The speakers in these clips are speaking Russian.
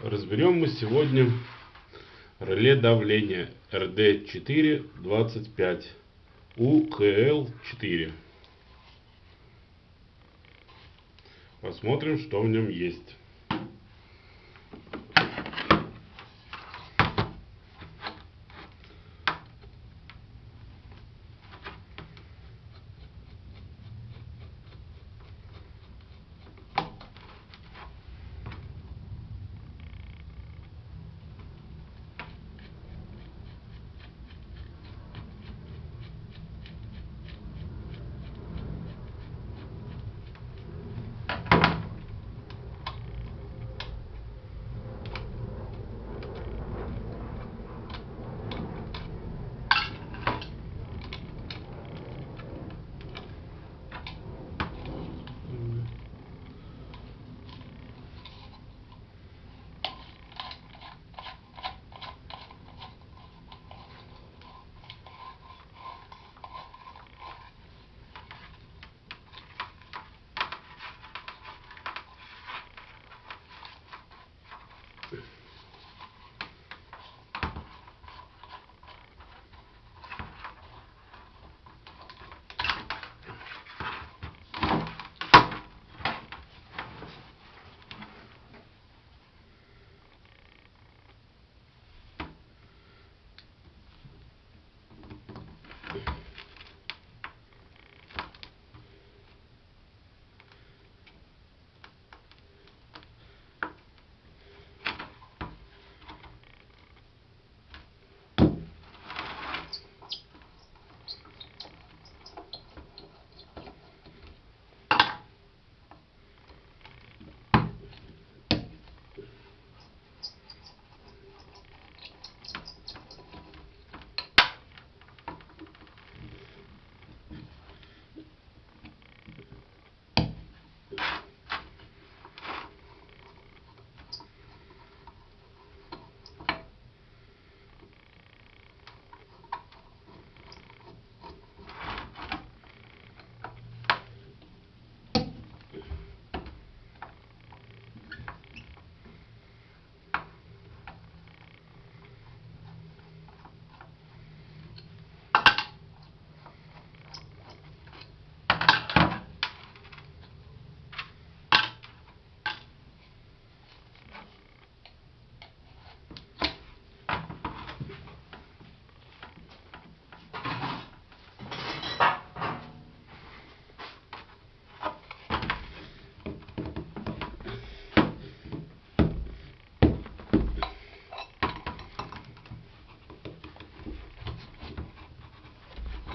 Разберем мы сегодня реле давления RD425 UKL4. Посмотрим, что в нем есть.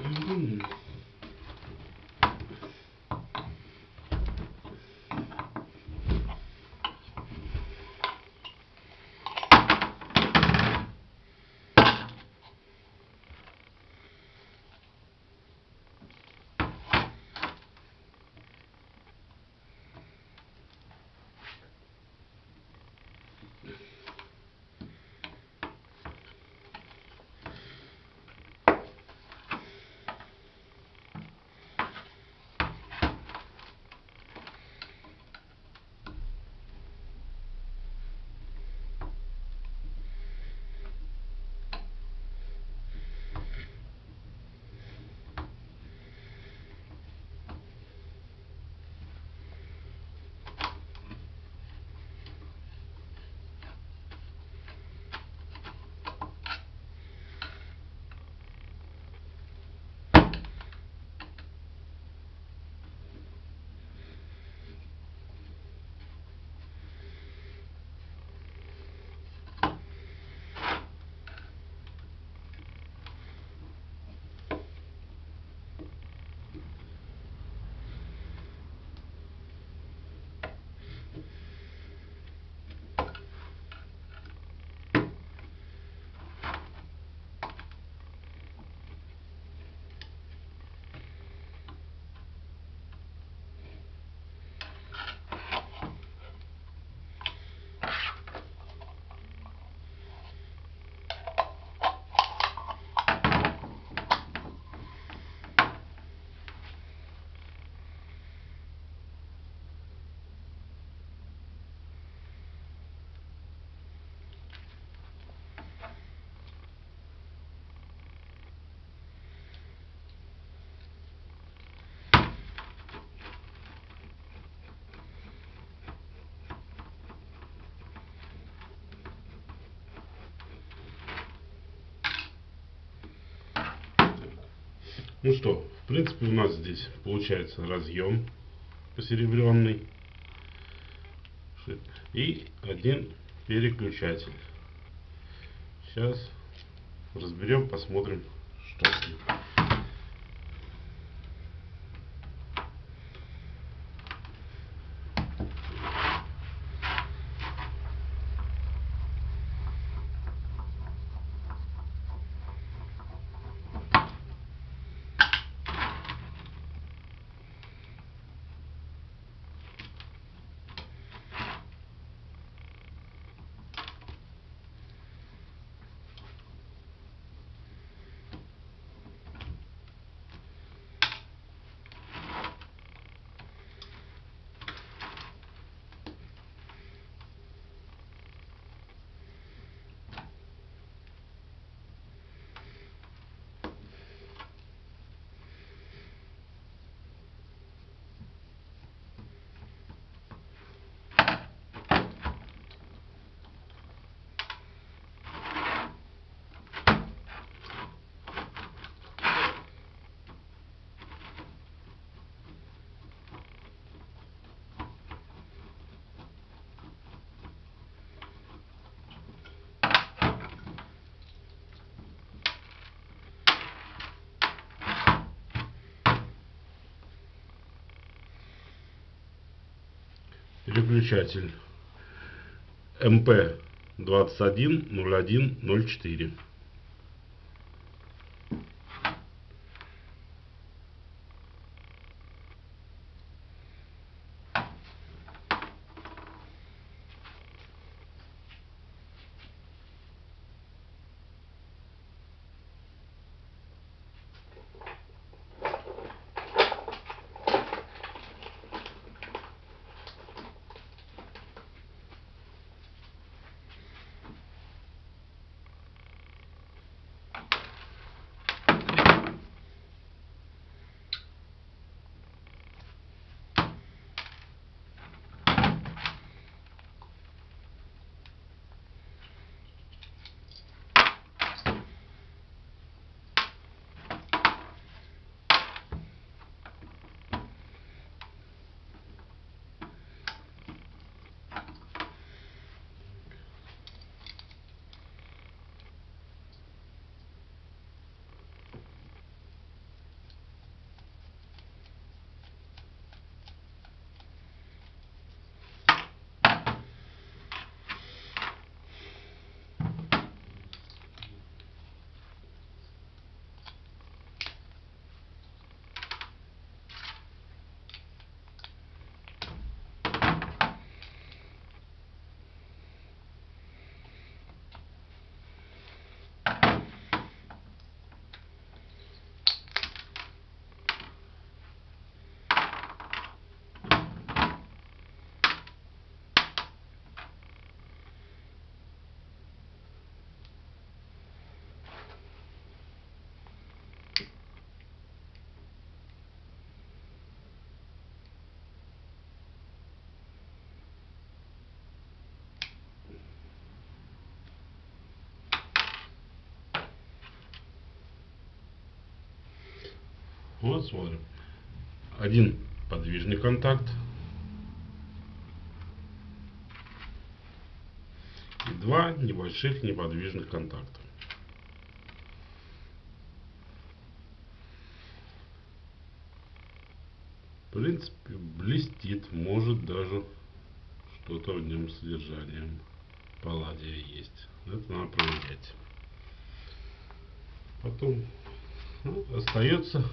Mm-hmm. Ну что, в принципе у нас здесь получается разъем посеребренный и один переключатель. Сейчас разберем, посмотрим, что с ним. Переключатель МП 210104. Вот смотрим. Один подвижный контакт. И два небольших неподвижных контакта. В принципе, блестит, может даже что-то в нем содержанием палладия есть. Это надо проверять. Потом ну, остается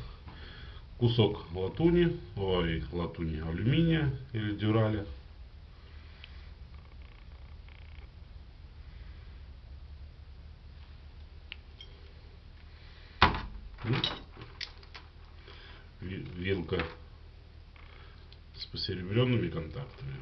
кусок латуни, ой, латуни алюминия или дюраля. Вилка с посеребренными контактами.